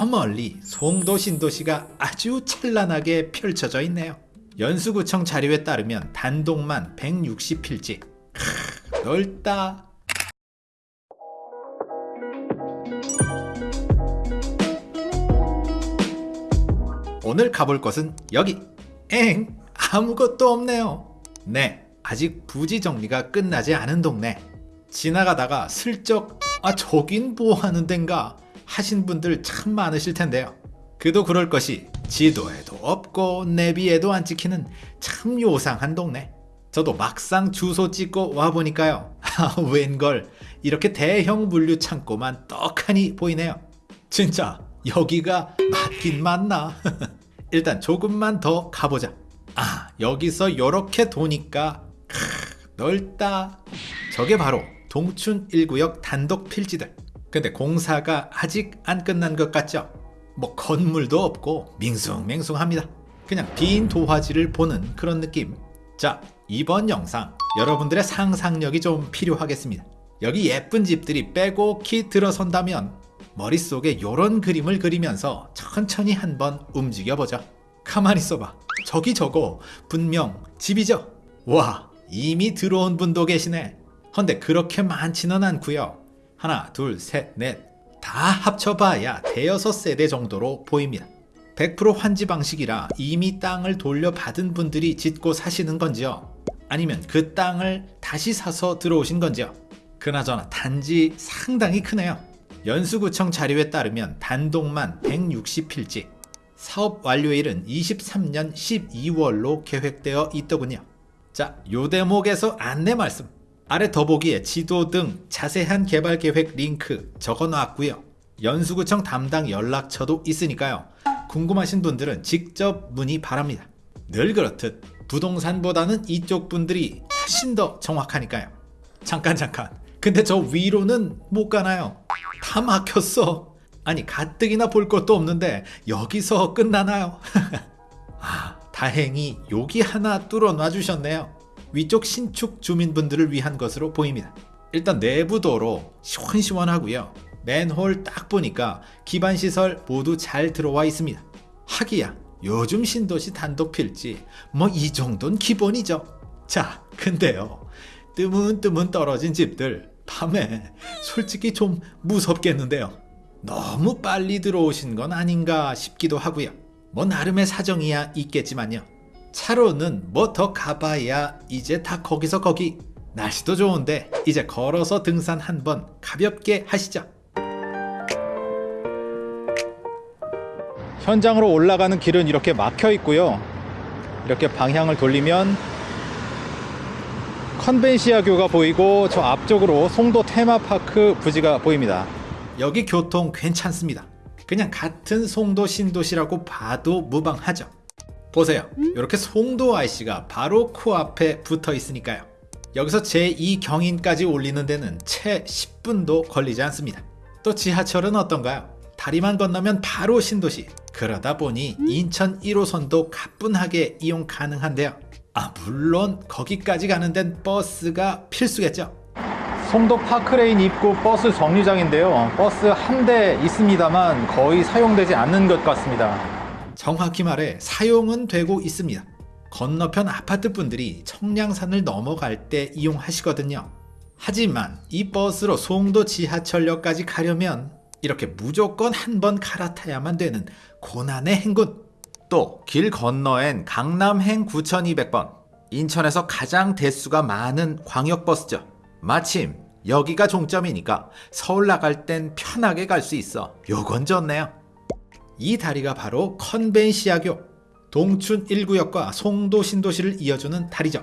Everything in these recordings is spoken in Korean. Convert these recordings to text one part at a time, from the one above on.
저 멀리 송도 신도시가 아주 찬란하게 펼쳐져 있네요. 연수구청 자료에 따르면 단독만 160필지. 크, 넓다. 오늘 가볼 곳은 여기. 엥, 아무것도 없네요. 네, 아직 부지 정리가 끝나지 않은 동네. 지나가다가 슬쩍 아 저긴 뭐 하는 덴가 하신 분들 참 많으실 텐데요. 그도 그럴 것이 지도에도 없고 내비에도 안 찍히는 참 요상한 동네. 저도 막상 주소 찍고 와보니까요. 아, 웬걸 이렇게 대형 물류 창고만 떡하니 보이네요. 진짜 여기가 맞긴 맞나? 일단 조금만 더 가보자. 아 여기서 요렇게 도니까 크, 넓다. 저게 바로 동춘 1구역 단독 필지들. 근데 공사가 아직 안 끝난 것 같죠? 뭐 건물도 없고 밍숭맹숭합니다. 그냥 빈 도화지를 보는 그런 느낌. 자, 이번 영상 여러분들의 상상력이 좀 필요하겠습니다. 여기 예쁜 집들이 빼곡히 들어선다면 머릿속에 요런 그림을 그리면서 천천히 한번 움직여보자. 가만히 있어봐. 저기 저거 분명 집이죠? 와, 이미 들어온 분도 계시네. 헌데 그렇게 많지는 않고요. 하나, 둘, 셋, 넷. 다 합쳐봐야 대여섯 세대 정도로 보입니다. 100% 환지 방식이라 이미 땅을 돌려받은 분들이 짓고 사시는 건지요? 아니면 그 땅을 다시 사서 들어오신 건지요? 그나저나 단지 상당히 크네요. 연수구청 자료에 따르면 단독만 160필지, 사업 완료일은 23년 12월로 계획되어 있더군요. 자, 요 대목에서 안내 말씀. 아래 더보기에 지도 등 자세한 개발 계획 링크 적어 놨고요. 연수구청 담당 연락처도 있으니까요. 궁금하신 분들은 직접 문의 바랍니다. 늘 그렇듯 부동산보다는 이쪽 분들이 훨씬 더 정확하니까요. 잠깐 잠깐. 근데 저 위로는 못 가나요? 다 막혔어. 아니 가뜩이나 볼 것도 없는데 여기서 끝나나요? 아, 다행히 여기 하나 뚫어 놔 주셨네요. 위쪽 신축 주민분들을 위한 것으로 보입니다. 일단 내부 도로 시원시원하고요. 맨홀 딱 보니까 기반 시설 모두 잘 들어와 있습니다. 하기야 요즘 신도시 단독 필지 뭐 이 정도는 기본이죠. 자, 근데요. 뜨문뜨문 떨어진 집들 밤에 솔직히 좀 무섭겠는데요. 너무 빨리 들어오신 건 아닌가 싶기도 하고요. 뭐 나름의 사정이야 있겠지만요. 차로는 뭐 더 가봐야 이제 다 거기서 거기. 날씨도 좋은데 이제 걸어서 등산 한번 가볍게 하시죠. 현장으로 올라가는 길은 이렇게 막혀 있고요. 이렇게 방향을 돌리면 컨벤시아 교가 보이고 저 앞쪽으로 송도 테마파크 부지가 보입니다. 여기 교통 괜찮습니다. 그냥 같은 송도 신도시라고 봐도 무방하죠. 보세요. 이렇게 송도 IC가 바로 코앞에 붙어 있으니까요. 여기서 제2경인까지 올리는 데는 채 10분도 걸리지 않습니다. 또 지하철은 어떤가요? 다리만 건너면 바로 신도시. 그러다 보니 인천 1호선도 가뿐하게 이용 가능한데요. 아 물론 거기까지 가는 데는 버스가 필수겠죠. 송도 파크레인 입구 버스 정류장인데요. 버스 한 대 있습니다만 거의 사용되지 않는 것 같습니다. 정확히 말해 사용은 되고 있습니다. 건너편 아파트 분들이 청량산을 넘어갈 때 이용하시거든요. 하지만 이 버스로 송도 지하철역까지 가려면 이렇게 무조건 한 번 갈아타야만 되는 고난의 행군. 또 길 건너엔 강남행 9200번 인천에서 가장 대수가 많은 광역버스죠. 마침 여기가 종점이니까 서울 나갈 땐 편하게 갈 수 있어. 요건 좋네요. 이 다리가 바로 컨벤시아교 동춘 1구역과 송도 신도시를 이어주는 다리죠.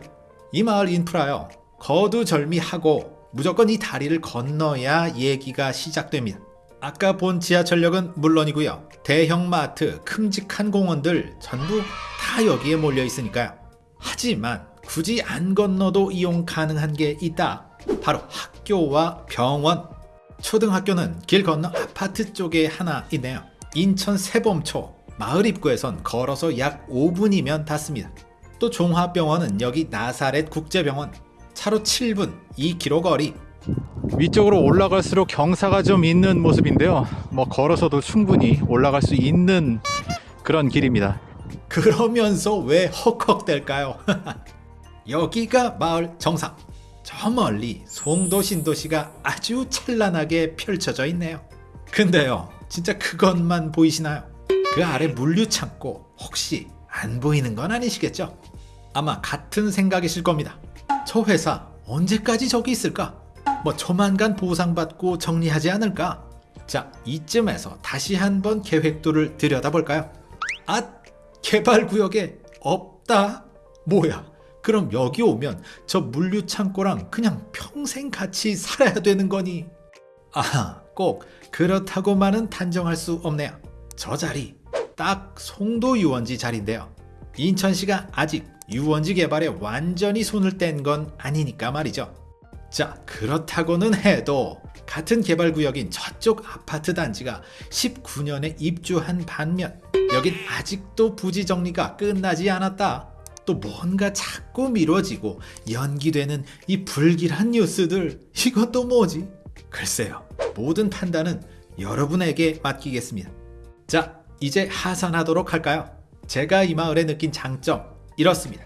이 마을 인프라요. 거두절미하고 무조건 이 다리를 건너야 얘기가 시작됩니다. 아까 본 지하철역은 물론이고요. 대형 마트, 큼직한 공원들 전부 다 여기에 몰려 있으니까요. 하지만 굳이 안 건너도 이용 가능한 게 있다. 바로 학교와 병원. 초등학교는 길 건너 아파트 쪽에 하나 있네요. 인천 세범초 마을 입구에선 걸어서 약 5분이면 닿습니다. 또 종합병원은 여기 나사렛 국제병원 차로 7분 2km 거리 위쪽으로 올라갈수록 경사가 좀 있는 모습인데요. 뭐 걸어서도 충분히 올라갈 수 있는 그런 길입니다. 그러면서 왜 헉헉댈까요? 여기가 마을 정상. 저 멀리 송도 신도시가 아주 찬란하게 펼쳐져 있네요. 근데요, 진짜 그것만 보이시나요? 그 아래 물류 창고 혹시 안 보이는 건 아니시겠죠? 아마 같은 생각이실 겁니다. 저 회사 언제까지 저기 있을까? 뭐 조만간 보상받고 정리하지 않을까? 자, 이쯤에서 다시 한번 계획도를 들여다볼까요? 아, 개발구역에 없다? 뭐야? 그럼 여기 오면 저 물류 창고랑 그냥 평생 같이 살아야 되는 거니? 아, 꼭 그렇다고만은 단정할 수 없네요. 저 자리 딱 송도 유원지 자리인데요. 인천시가 아직 유원지 개발에 완전히 손을 뗀 건 아니니까 말이죠. 자, 그렇다고는 해도 같은 개발구역인 저쪽 아파트 단지가 19년에 입주한 반면 여긴 아직도 부지 정리가 끝나지 않았다. 또 뭔가 자꾸 미뤄지고 연기되는 이 불길한 뉴스들 이것도 뭐지? 글쎄요. 모든 판단은 여러분에게 맡기겠습니다. 자, 이제 하산하도록 할까요? 제가 이 마을에 느낀 장점 이렇습니다.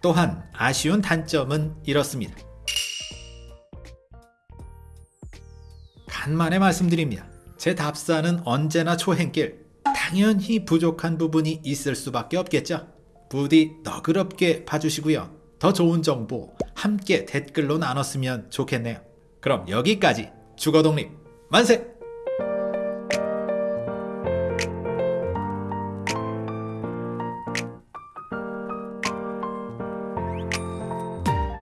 또한 아쉬운 단점은 이렇습니다. 간만에 말씀드립니다. 제 답사는 언제나 초행길. 당연히 부족한 부분이 있을 수밖에 없겠죠. 부디 너그럽게 봐주시고요. 더 좋은 정보 함께 댓글로 나눴으면 좋겠네요. 그럼 여기까지 주거독립 만세!